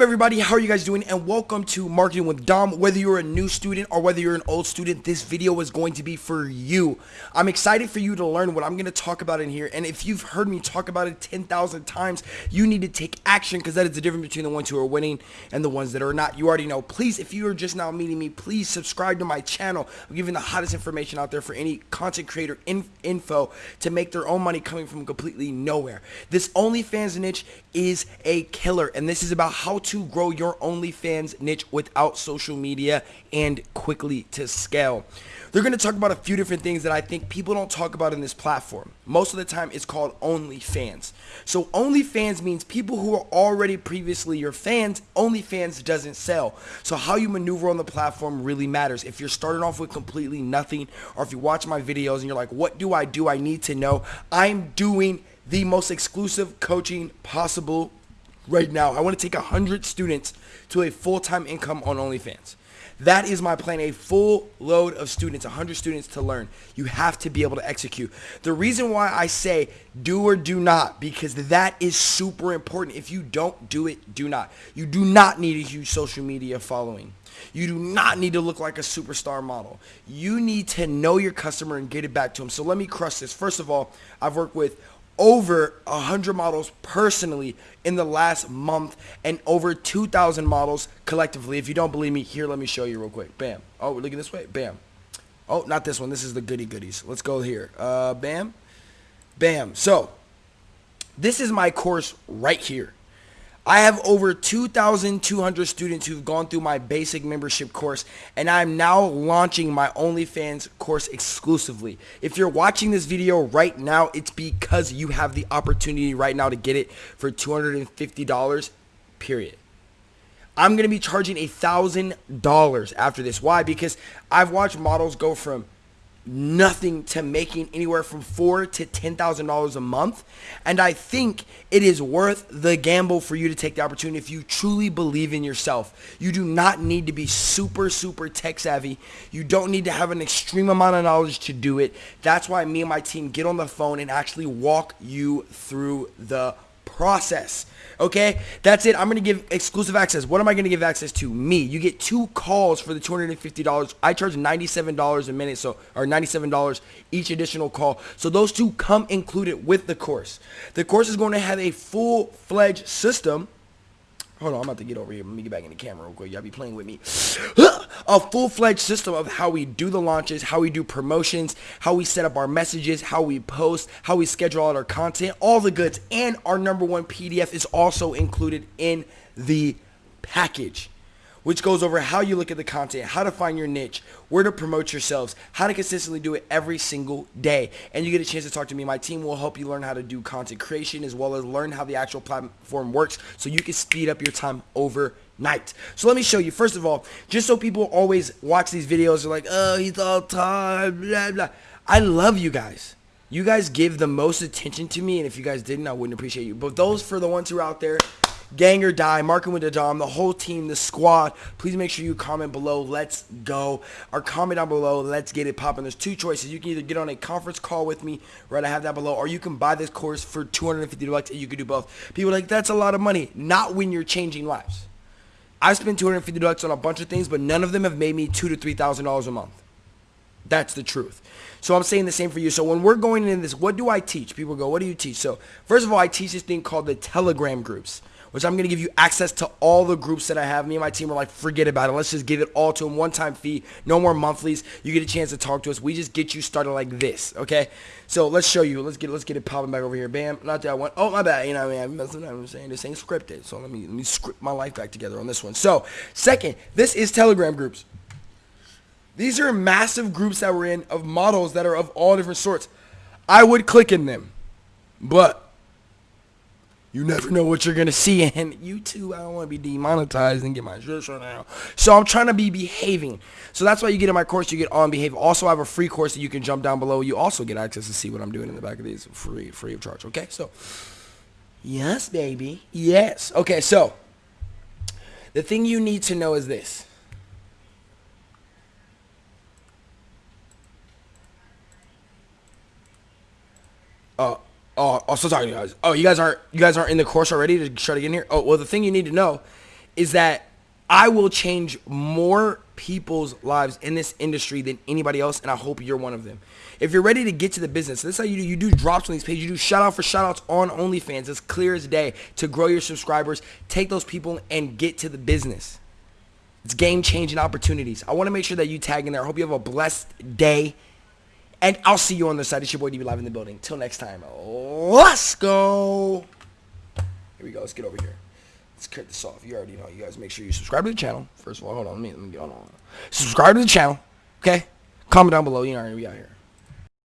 up everybody? How are you guys doing? And welcome to marketing with dom. Whether you're a new student or whether you're an old student this video is going to be for you. I'm excited for you to learn what i'm going to talk about in here. And if you've heard me talk about it 10,000 times you need to take action because that is the difference between the ones who are winning and the ones that are not. You already know. Please if you are just now meeting me please subscribe to my channel. I'm giving the hottest information out there for any content creator in info to make their own money coming from completely nowhere. This onlyfans niche is a killer and this is about how how to grow your OnlyFans niche without social media and quickly to scale. They're going to talk about a few different things that I think people don't talk about in this platform. Most of the time it's called OnlyFans. So OnlyFans means people who are already previously your fans, OnlyFans doesn't sell. So how you maneuver on the platform really matters. If you're starting off with completely nothing or if you watch my videos and you're like, what do I do? I need to know. I'm doing the most exclusive coaching possible right now. I want to take 100 students to a full-time income on OnlyFans. That is my plan, a full load of students, 100 students to learn. You have to be able to execute. The reason why I say do or do not, because that is super important. If you don't do it, do not. You do not need a huge social media following. You do not need to look like a superstar model. You need to know your customer and get it back to them. So let me crush this. First of all, I've worked with over 100 models personally in the last month and over 2,000 models collectively. If you don't believe me, here, let me show you real quick. Bam. Oh, we're looking this way. Bam. Oh, not this one. This is the goody goodies. Let's go here. Uh, bam. Bam. So, this is my course right here. I have over 2,200 students who've gone through my basic membership course, and I'm now launching my OnlyFans course exclusively. If you're watching this video right now, it's because you have the opportunity right now to get it for $250, period. I'm going to be charging $1,000 after this. Why? Because I've watched models go from nothing to making anywhere from four to ten thousand dollars a month. And i think it is worth the gamble for you to take the opportunity if you truly believe in yourself. You do not need to be super super tech savvy. You don't need to have an extreme amount of knowledge to do it. That's why me and my team get on the phone and actually walk you through the process. Okay, that's it. I'm to give exclusive access. What am I to give access to? Me. You get two calls for the $250. I charge $97 a minute, so or $97 each additional call. So those two come included with the course. The course is going to have a full-fledged system Hold on, I'm about to get over here. Let me get back in the camera real quick. Y'all be playing with me. a full-fledged system of how we do the launches, how we do promotions, how we set up our messages, how we post, how we schedule out our content, all the goods. And our number one PDF is also included in the package which goes over how you look at the content, how to find your niche, where to promote yourselves, how to consistently do it every single day. And you get a chance to talk to me. My team will help you learn how to do content creation as well as learn how the actual platform works so you can speed up your time overnight. So let me show you. First of all, just so people always watch these videos, they're like, oh, he's all tired, blah, blah. I love you guys. You guys give the most attention to me, and if you guys didn't, I wouldn't appreciate you. But those for the ones who are out there Gang or Die, Marketing with the Dom, the whole team, the squad. Please make sure you comment below. Let's go. Or comment down below. Let's get it popping. There's two choices. You can either get on a conference call with me, right? I have that below, or you can buy this course for 250 bucks, and you can do both. People like that's a lot of money. Not when you're changing lives. I spent 250 bucks on a bunch of things, but none of them have made me two to three thousand dollars a month. That's the truth. So I'm saying the same for you. So when we're going into this, what do I teach? People go, what do you teach? So first of all, I teach this thing called the Telegram groups which I'm going to give you access to all the groups that I have. Me and my team are like, forget about it. Let's just give it all to them. One-time fee. No more monthlies. You get a chance to talk to us. We just get you started like this, okay? So let's show you. Let's get let's get it popping back over here. Bam. Not that one. Oh, my bad. You know what I mean? I'm, I'm saying this ain't scripted. So let me, let me script my life back together on this one. So second, this is Telegram groups. These are massive groups that we're in of models that are of all different sorts. I would click in them, but you never know what you're gonna see, and YouTube, I don't want to be demonetized and get my shit shut down. So I'm trying to be behaving. So that's why you get in my course. You get on behave. Also, I have a free course that you can jump down below. You also get access to see what I'm doing in the back of these, free, free of charge. Okay, so yes, baby, yes. Okay, so the thing you need to know is this. Uh, Oh, still talking to you guys. Oh, you guys aren't you guys aren't in the course already to try to get in here. Oh, well, the thing you need to know is that I will change more people's lives in this industry than anybody else, and I hope you're one of them. If you're ready to get to the business, this is how you do. You do drops on these pages. You do shout out for shout outs on OnlyFans. It's clear as day to grow your subscribers. Take those people and get to the business. It's game changing opportunities. I want to make sure that you tag in there. I hope you have a blessed day. And I'll see you on the side. It's your boy DB Live in the building. Till next time, let's go. Here we go. Let's get over here. Let's cut this off. You already know. You guys make sure you subscribe to the channel. First of all, hold on. Let me, let me get on. Subscribe to the channel. Okay? Comment down below. You know, we out here.